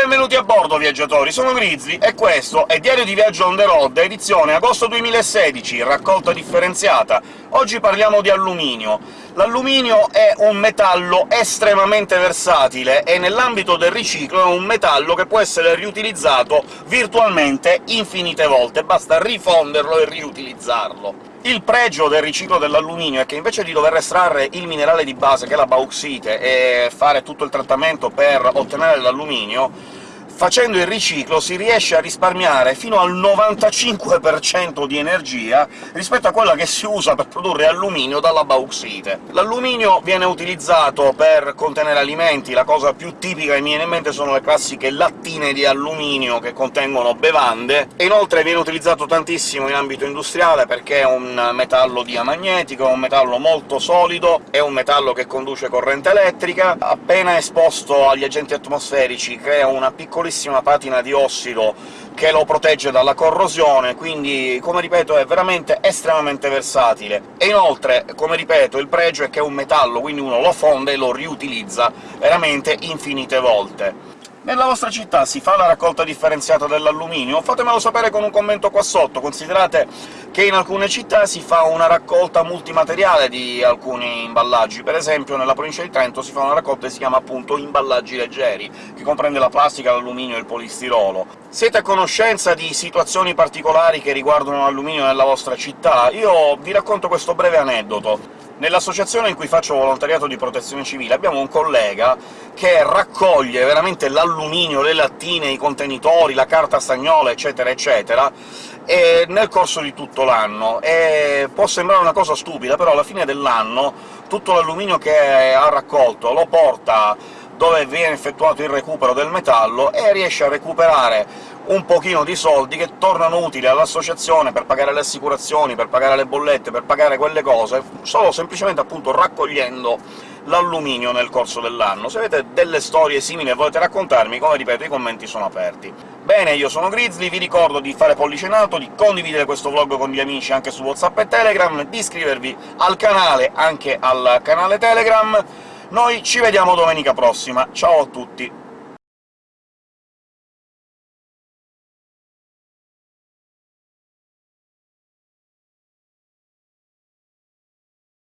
benvenuti a bordo, viaggiatori! Sono Grizzly, e questo è Diario di Viaggio on the road, edizione agosto 2016, raccolta differenziata. Oggi parliamo di alluminio. L'alluminio è un metallo estremamente versatile e nell'ambito del riciclo è un metallo che può essere riutilizzato virtualmente infinite volte, basta rifonderlo e riutilizzarlo. Il pregio del riciclo dell'alluminio è che invece di dover estrarre il minerale di base, che è la bauxite, e fare tutto il trattamento per ottenere l'alluminio, facendo il riciclo si riesce a risparmiare fino al 95% di energia rispetto a quella che si usa per produrre alluminio dalla bauxite. L'alluminio viene utilizzato per contenere alimenti, la cosa più tipica che mi viene in mente sono le classiche lattine di alluminio che contengono bevande, e inoltre viene utilizzato tantissimo in ambito industriale perché è un metallo diamagnetico, è un metallo molto solido, è un metallo che conduce corrente elettrica, appena esposto agli agenti atmosferici crea una piccolissima piccolissima patina di ossido che lo protegge dalla corrosione, quindi, come ripeto, è veramente estremamente versatile. E inoltre, come ripeto, il pregio è che è un metallo, quindi uno lo fonde e lo riutilizza veramente infinite volte. Nella vostra città si fa la raccolta differenziata dell'alluminio? Fatemelo sapere con un commento qua sotto, considerate che in alcune città si fa una raccolta multimateriale di alcuni imballaggi. Per esempio nella provincia di Trento si fa una raccolta che si chiama appunto imballaggi leggeri, che comprende la plastica, l'alluminio e il polistirolo. Siete a conoscenza di situazioni particolari che riguardano l'alluminio nella vostra città? Io vi racconto questo breve aneddoto. Nell'associazione in cui faccio volontariato di protezione civile abbiamo un collega che raccoglie veramente l'alluminio, le lattine, i contenitori, la carta stagnola, eccetera eccetera, nel corso di tutto l'anno. Può sembrare una cosa stupida, però alla fine dell'anno tutto l'alluminio che ha raccolto lo porta dove viene effettuato il recupero del metallo e riesce a recuperare un pochino di soldi che tornano utili all'associazione per pagare le assicurazioni, per pagare le bollette, per pagare quelle cose, solo semplicemente appunto raccogliendo l'alluminio nel corso dell'anno. Se avete delle storie simili e volete raccontarmi, come ripeto, i commenti sono aperti. Bene, io sono Grizzly, vi ricordo di fare pollice in alto, di condividere questo vlog con gli amici anche su WhatsApp e Telegram, di iscrivervi al canale, anche al canale Telegram, noi ci vediamo domenica prossima, ciao a tutti!